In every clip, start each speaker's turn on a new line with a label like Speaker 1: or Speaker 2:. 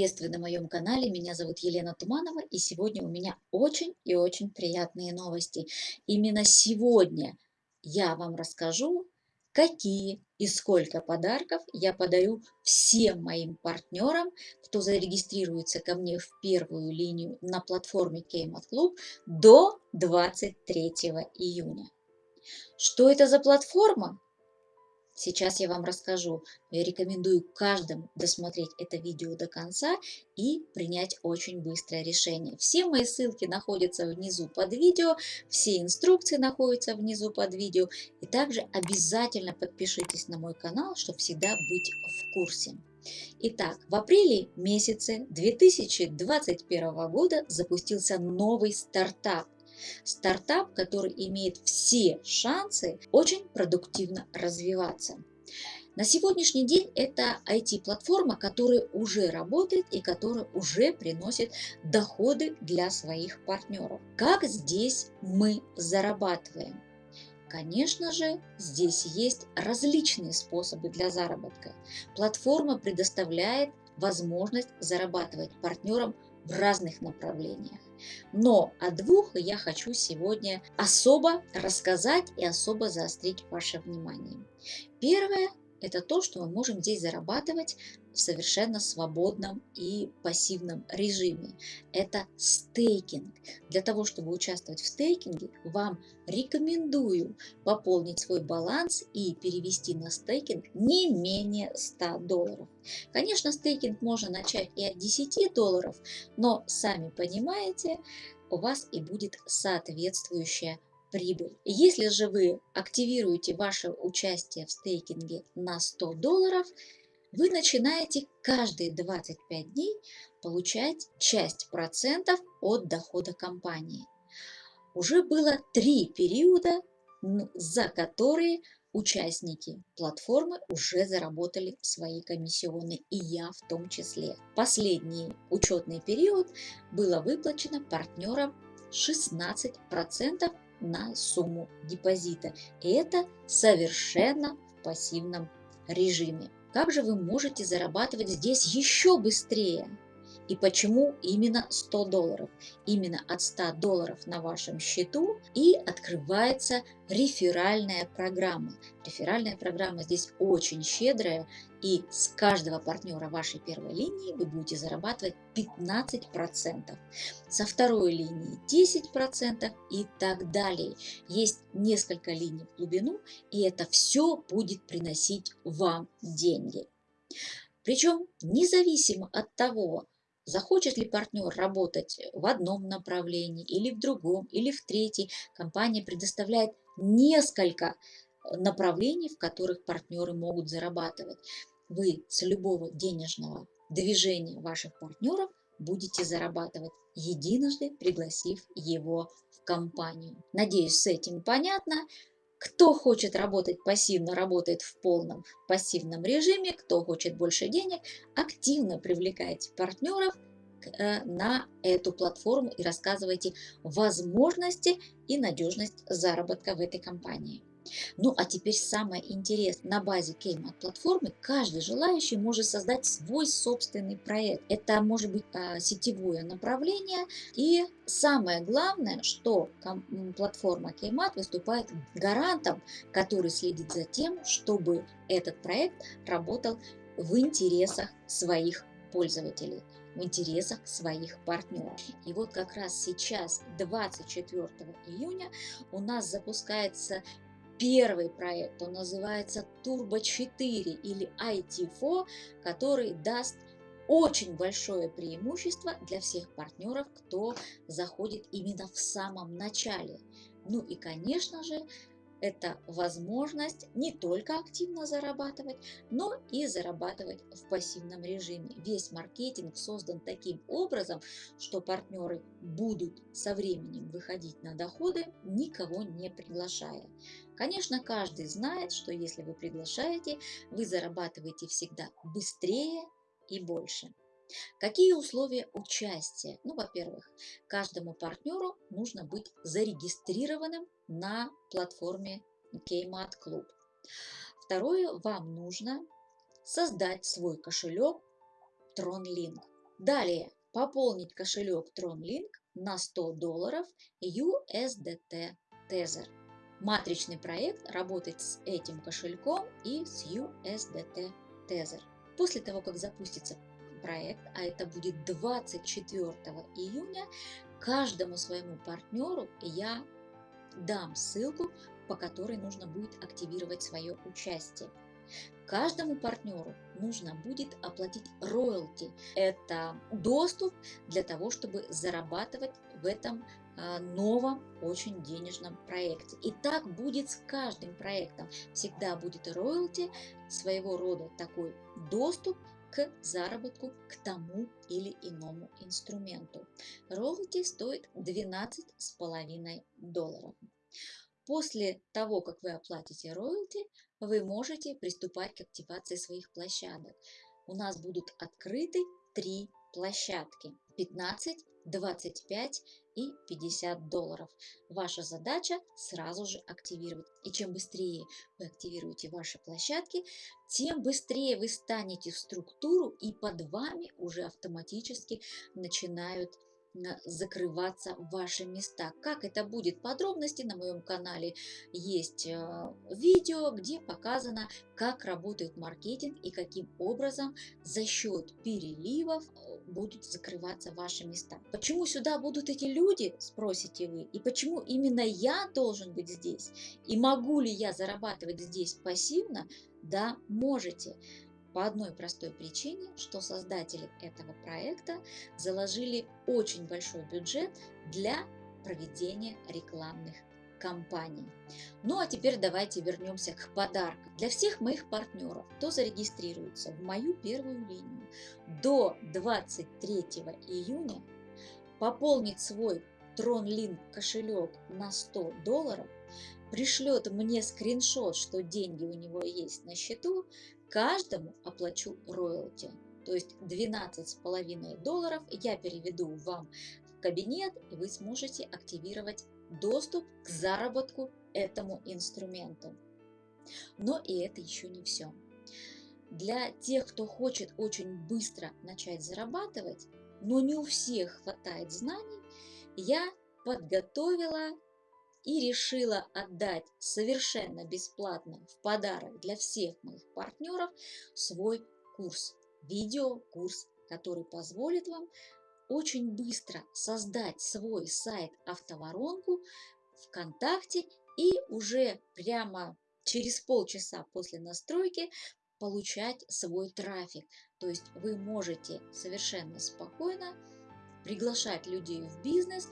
Speaker 1: Приветствую на моем канале, меня зовут Елена Туманова и сегодня у меня очень и очень приятные новости. Именно сегодня я вам расскажу, какие и сколько подарков я подарю всем моим партнерам, кто зарегистрируется ко мне в первую линию на платформе Кеймат Клуб до 23 июня. Что это за платформа? Сейчас я вам расскажу. Я рекомендую каждому досмотреть это видео до конца и принять очень быстрое решение. Все мои ссылки находятся внизу под видео, все инструкции находятся внизу под видео. И также обязательно подпишитесь на мой канал, чтобы всегда быть в курсе. Итак, в апреле месяце 2021 года запустился новый стартап – Стартап, который имеет все шансы очень продуктивно развиваться. На сегодняшний день это IT-платформа, которая уже работает и которая уже приносит доходы для своих партнеров. Как здесь мы зарабатываем? Конечно же, здесь есть различные способы для заработка. Платформа предоставляет возможность зарабатывать партнерам в разных направлениях. Но о двух я хочу сегодня особо рассказать и особо заострить ваше внимание. Первое – это то, что мы можем здесь зарабатывать в совершенно свободном и пассивном режиме. Это стейкинг. Для того, чтобы участвовать в стейкинге, вам рекомендую пополнить свой баланс и перевести на стейкинг не менее 100 долларов. Конечно, стейкинг можно начать и от 10 долларов, но сами понимаете, у вас и будет соответствующая прибыль. Если же вы активируете ваше участие в стейкинге на 100 долларов, вы начинаете каждые 25 дней получать часть процентов от дохода компании. Уже было три периода, за которые участники платформы уже заработали свои комиссионные, и я в том числе. Последний учетный период было выплачено партнерам 16% на сумму депозита. Это совершенно в пассивном режиме. Как же вы можете зарабатывать здесь еще быстрее? И почему именно 100 долларов? Именно от 100 долларов на вашем счету и открывается реферальная программа. Реферальная программа здесь очень щедрая и с каждого партнера вашей первой линии вы будете зарабатывать 15%. Со второй линии 10% и так далее. Есть несколько линий в глубину и это все будет приносить вам деньги. Причем независимо от того, Захочет ли партнер работать в одном направлении или в другом, или в третьей, компания предоставляет несколько направлений, в которых партнеры могут зарабатывать. Вы с любого денежного движения ваших партнеров будете зарабатывать, единожды пригласив его в компанию. Надеюсь, с этим понятно. Кто хочет работать пассивно, работает в полном пассивном режиме. Кто хочет больше денег, активно привлекайте партнеров э, на эту платформу и рассказывайте возможности и надежность заработка в этой компании. Ну а теперь самое интересное. На базе Кеймат платформы каждый желающий может создать свой собственный проект. Это может быть а, сетевое направление. И самое главное, что платформа Кеймат выступает гарантом, который следит за тем, чтобы этот проект работал в интересах своих пользователей в интересах своих партнеров. И вот как раз сейчас, 24 июня, у нас запускается первый проект, он называется Turbo 4 или IT4, который даст очень большое преимущество для всех партнеров, кто заходит именно в самом начале. Ну и, конечно же, это возможность не только активно зарабатывать, но и зарабатывать в пассивном режиме. Весь маркетинг создан таким образом, что партнеры будут со временем выходить на доходы, никого не приглашая. Конечно, каждый знает, что если вы приглашаете, вы зарабатываете всегда быстрее и больше. Какие условия участия? Ну, во-первых, каждому партнеру нужно быть зарегистрированным на платформе Kmart Club. Второе, вам нужно создать свой кошелек TronLink. Далее, пополнить кошелек TronLink на 100 долларов USDT Tether. Матричный проект работает с этим кошельком и с USDT Tether. После того, как запустится проект, а это будет 24 июня, каждому своему партнеру я дам ссылку, по которой нужно будет активировать свое участие. Каждому партнеру нужно будет оплатить роялти. Это доступ для того, чтобы зарабатывать в этом а, новом очень денежном проекте. И так будет с каждым проектом. Всегда будет роялти, своего рода такой доступ к заработку к тому или иному инструменту. Роялти стоит 12,5 долларов. После того, как вы оплатите роялти, вы можете приступать к активации своих площадок. У нас будут открыты три площадки 15, 25 и 50 долларов. Ваша задача сразу же активировать. И чем быстрее вы активируете ваши площадки, тем быстрее вы станете в структуру и под вами уже автоматически начинают закрываться ваши места. Как это будет подробности на моем канале есть э, видео, где показано, как работает маркетинг и каким образом за счет переливов э, будут закрываться ваши места. Почему сюда будут эти люди, спросите вы, и почему именно я должен быть здесь? И могу ли я зарабатывать здесь пассивно? Да, можете. По одной простой причине, что создатели этого проекта заложили очень большой бюджет для проведения рекламных кампаний. Ну а теперь давайте вернемся к подаркам. Для всех моих партнеров, кто зарегистрируется в мою первую линию до 23 июня, пополнит свой TronLink кошелек на 100 долларов, пришлет мне скриншот, что деньги у него есть на счету, каждому оплачу роялти. То есть 12,5 долларов я переведу вам в кабинет, и вы сможете активировать доступ к заработку этому инструменту. Но и это еще не все. Для тех, кто хочет очень быстро начать зарабатывать, но не у всех хватает знаний, я подготовила и решила отдать совершенно бесплатно в подарок для всех моих партнеров свой курс, видеокурс, который позволит вам очень быстро создать свой сайт автоворонку ВКонтакте и уже прямо через полчаса после настройки получать свой трафик. То есть вы можете совершенно спокойно приглашать людей в бизнес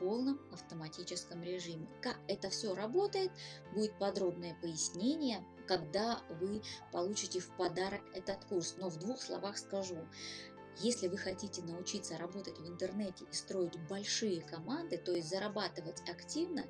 Speaker 1: полном автоматическом режиме. Как это все работает, будет подробное пояснение, когда вы получите в подарок этот курс. Но в двух словах скажу. Если вы хотите научиться работать в интернете и строить большие команды, то есть зарабатывать активно,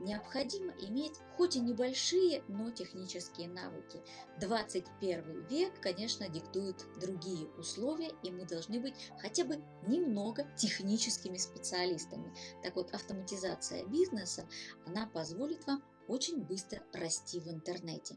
Speaker 1: необходимо иметь хоть и небольшие, но технические навыки. 21 век, конечно, диктует другие условия, и мы должны быть хотя бы немного техническими специалистами. Так вот, автоматизация бизнеса, она позволит вам очень быстро расти в интернете.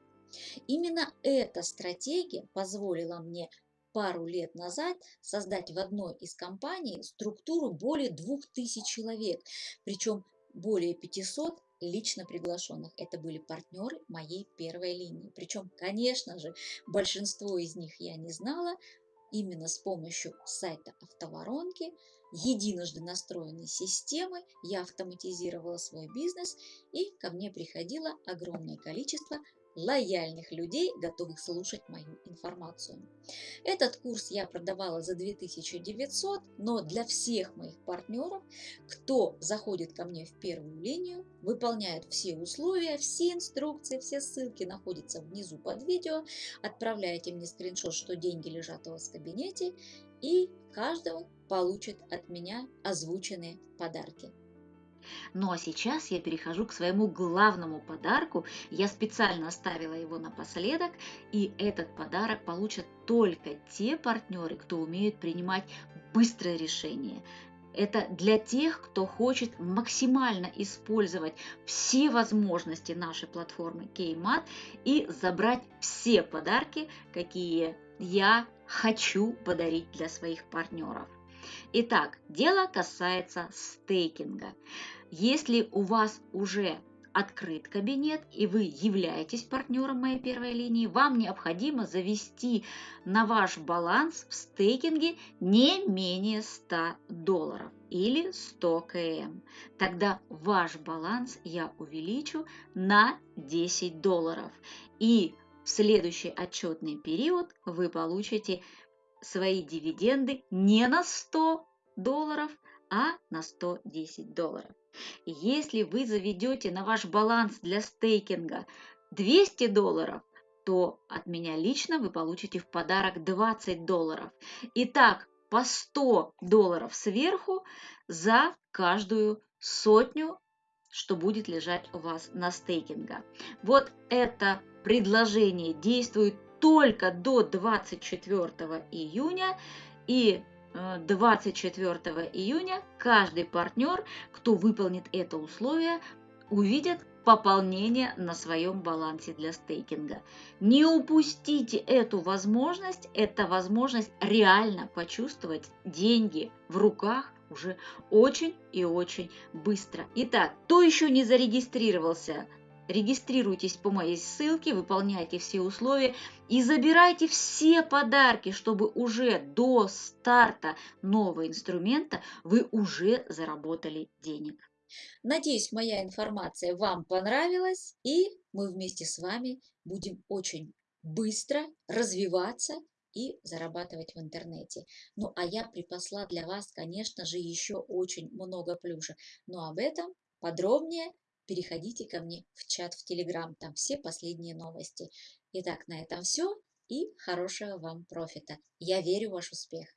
Speaker 1: Именно эта стратегия позволила мне пару лет назад создать в одной из компаний структуру более 2000 человек, причем более 500 лично приглашенных. Это были партнеры моей первой линии. Причем, конечно же, большинство из них я не знала, Именно с помощью сайта автоворонки, единожды настроенной системы, я автоматизировала свой бизнес и ко мне приходило огромное количество лояльных людей, готовых слушать мою информацию. Этот курс я продавала за 2900, но для всех моих партнеров, кто заходит ко мне в первую линию, выполняет все условия, все инструкции, все ссылки находятся внизу под видео, отправляете мне скриншот, что деньги лежат у вас в кабинете, и каждого получит от меня озвученные подарки.
Speaker 2: Ну а сейчас я перехожу к своему главному подарку. Я специально оставила его напоследок, и этот подарок получат только те партнеры, кто умеет принимать быстрое решение.
Speaker 1: Это для тех, кто хочет максимально использовать все возможности нашей платформы Kmat и забрать все подарки, какие я хочу подарить для своих партнеров. Итак, дело касается стейкинга. Если у вас уже открыт кабинет и вы являетесь партнером моей первой линии, вам необходимо завести на ваш баланс в стейкинге не менее 100 долларов или 100 км. Тогда ваш баланс я увеличу на 10 долларов. И в следующий отчетный период вы получите свои дивиденды не на 100 долларов, а на 110 долларов. Если вы заведете на ваш баланс для стейкинга 200 долларов, то от меня лично вы получите в подарок 20 долларов. Итак, по 100 долларов сверху за каждую сотню, что будет лежать у вас на стейкинга. Вот это предложение действует только до 24 июня и 24 э, июня каждый партнер, кто выполнит это условие, увидит пополнение на своем балансе для стейкинга. Не упустите эту возможность, это возможность реально почувствовать деньги в руках уже очень и очень быстро. Итак, кто еще не зарегистрировался Регистрируйтесь по моей ссылке, выполняйте все условия и забирайте все подарки, чтобы уже до старта нового инструмента вы уже заработали денег.
Speaker 3: Надеюсь, моя информация вам понравилась, и мы вместе с вами будем очень быстро развиваться и зарабатывать в интернете. Ну, а я припасла для вас, конечно же, еще очень много плюшек, но об этом подробнее переходите ко мне в чат в Телеграм, там все последние новости. Итак, на этом все и хорошего вам профита. Я верю в ваш успех.